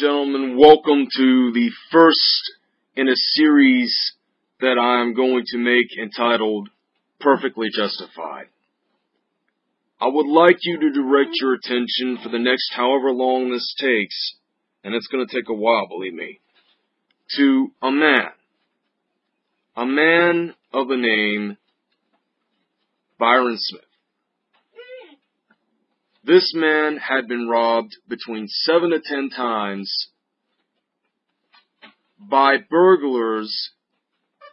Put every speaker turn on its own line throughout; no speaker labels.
gentlemen, welcome to the first in a series that I am going to make entitled Perfectly Justified. I would like you to direct your attention for the next however long this takes, and it's going to take a while, believe me, to a man. A man of the name Byron Smith. This man had been robbed between seven to ten times by burglars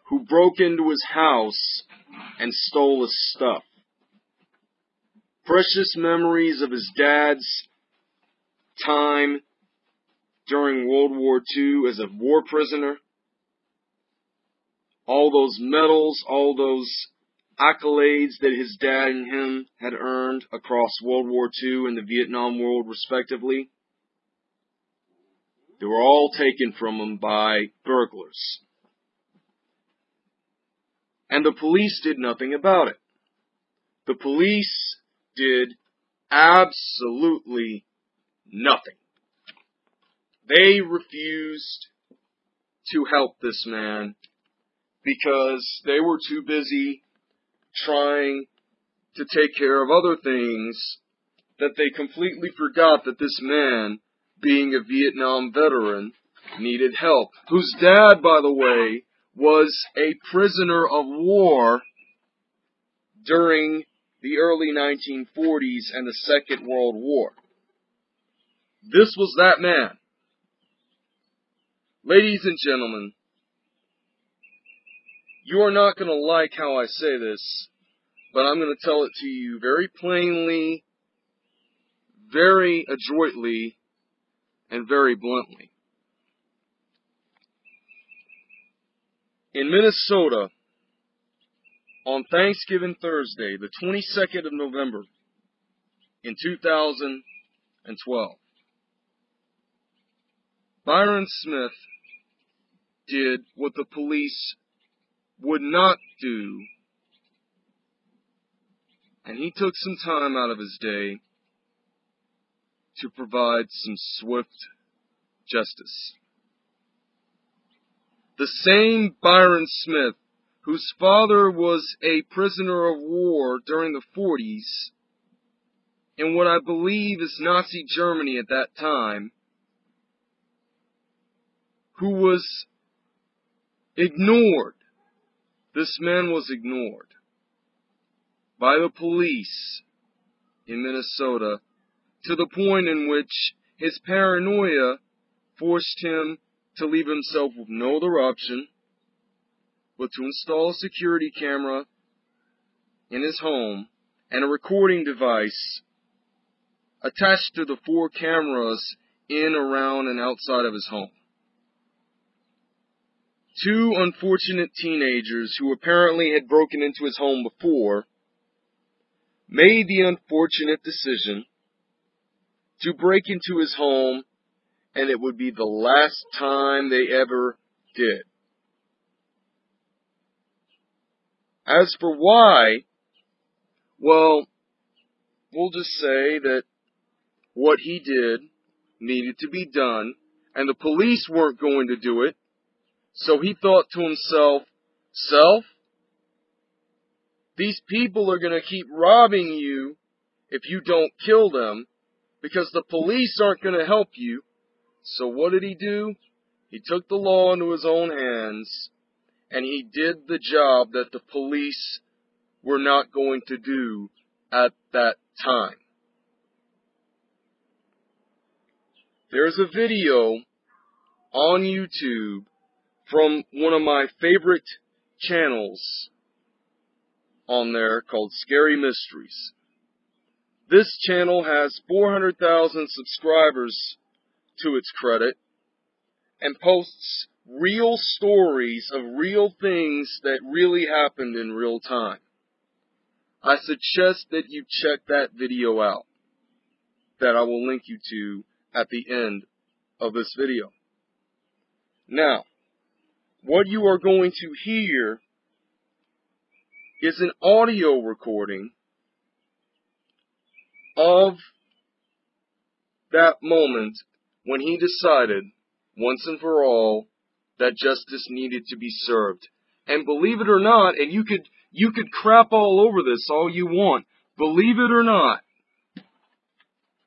who broke into his house and stole his stuff. Precious memories of his dad's time during World War II as a war prisoner. All those medals, all those accolades that his dad and him had earned across World War II and the Vietnam War, respectively, they were all taken from him by burglars. And the police did nothing about it. The police did absolutely nothing. They refused to help this man because they were too busy trying to take care of other things that they completely forgot that this man, being a Vietnam veteran, needed help. Whose dad, by the way, was a prisoner of war during the early 1940s and the Second World War. This was that man. Ladies and gentlemen, you are not going to like how I say this, but I'm going to tell it to you very plainly, very adroitly, and very bluntly. In Minnesota, on Thanksgiving Thursday, the 22nd of November, in 2012, Byron Smith did what the police would not do. And he took some time out of his day to provide some swift justice. The same Byron Smith, whose father was a prisoner of war during the 40s, in what I believe is Nazi Germany at that time, who was ignored this man was ignored by the police in Minnesota to the point in which his paranoia forced him to leave himself with no other option but to install a security camera in his home and a recording device attached to the four cameras in, around, and outside of his home. Two unfortunate teenagers who apparently had broken into his home before made the unfortunate decision to break into his home and it would be the last time they ever did. As for why, well, we'll just say that what he did needed to be done and the police weren't going to do it so he thought to himself, Self, these people are going to keep robbing you if you don't kill them because the police aren't going to help you. So what did he do? He took the law into his own hands and he did the job that the police were not going to do at that time. There's a video on YouTube from one of my favorite channels on there called Scary Mysteries. This channel has 400,000 subscribers to its credit and posts real stories of real things that really happened in real time. I suggest that you check that video out that I will link you to at the end of this video. Now, what you are going to hear is an audio recording of that moment when he decided, once and for all, that justice needed to be served. And believe it or not, and you could, you could crap all over this all you want, believe it or not,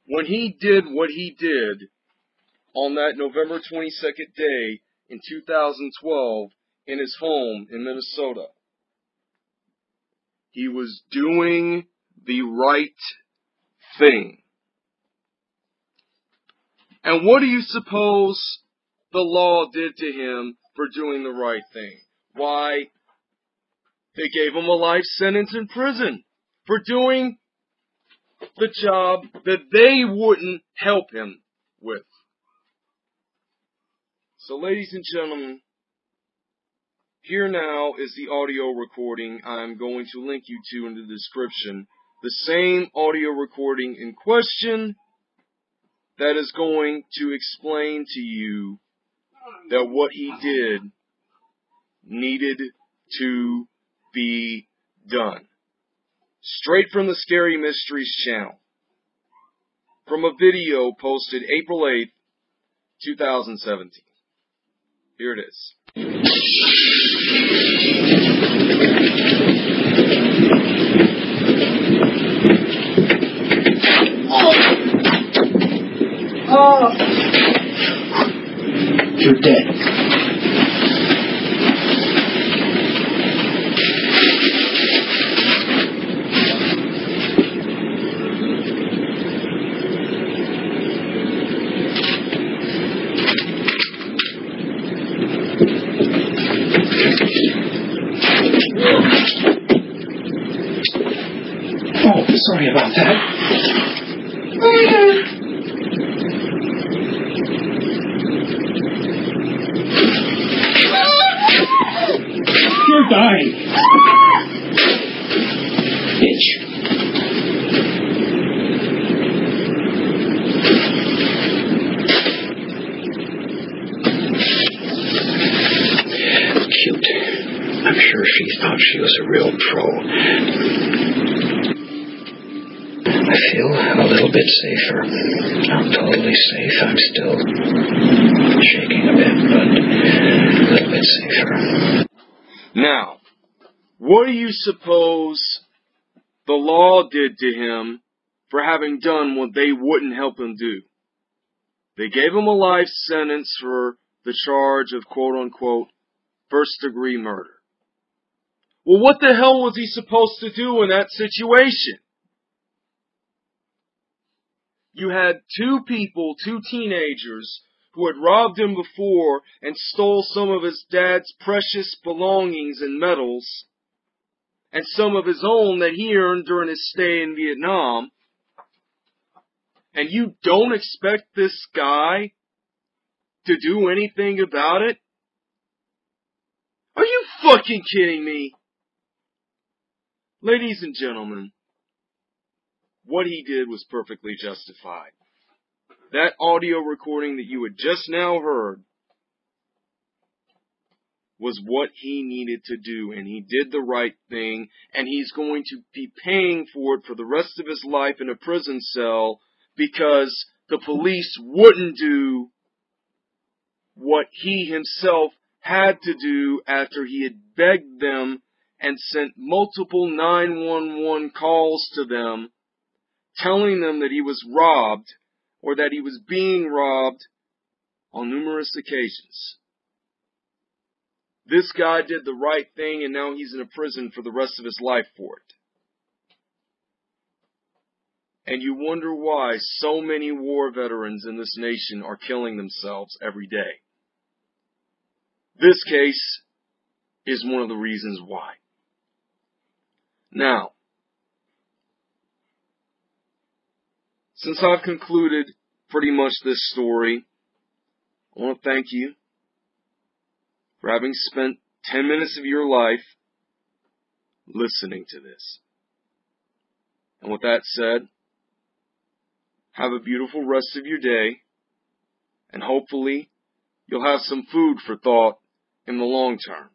when he did what he did on that November 22nd day in 2012 in his home in Minnesota, he was doing the right thing. And what do you suppose the law did to him for doing the right thing? Why, they gave him a life sentence in prison for doing the job that they wouldn't help him with. So, ladies and gentlemen, here now is the audio recording I'm going to link you to in the description. The same audio recording in question that is going to explain to you that what he did needed to be done. Straight from the Scary Mysteries channel. From a video posted April 8th, 2017. Here it is.
Oh. Oh. You're dead. Sorry about that. You're dying. Bitch. Cute. I'm sure she thought she was a real pro. Feel a little bit safer. I'm totally safe. I'm still shaking a bit, but a little bit safer.
Now, what do you suppose the law did to him for having done what they wouldn't help him do? They gave him a life sentence for the charge of quote unquote first degree murder. Well, what the hell was he supposed to do in that situation? You had two people, two teenagers, who had robbed him before and stole some of his dad's precious belongings and medals, and some of his own that he earned during his stay in Vietnam. And you don't expect this guy to do anything about it? Are you fucking kidding me? Ladies and gentlemen, what he did was perfectly justified. That audio recording that you had just now heard was what he needed to do, and he did the right thing, and he's going to be paying for it for the rest of his life in a prison cell because the police wouldn't do what he himself had to do after he had begged them and sent multiple 911 calls to them telling them that he was robbed or that he was being robbed on numerous occasions. This guy did the right thing and now he's in a prison for the rest of his life for it. And you wonder why so many war veterans in this nation are killing themselves every day. This case is one of the reasons why. Now, since I've concluded pretty much this story, I want to thank you for having spent 10 minutes of your life listening to this. And with that said, have a beautiful rest of your day, and hopefully you'll have some food for thought in the long term.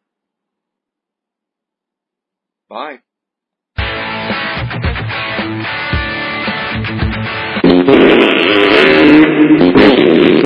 Bye.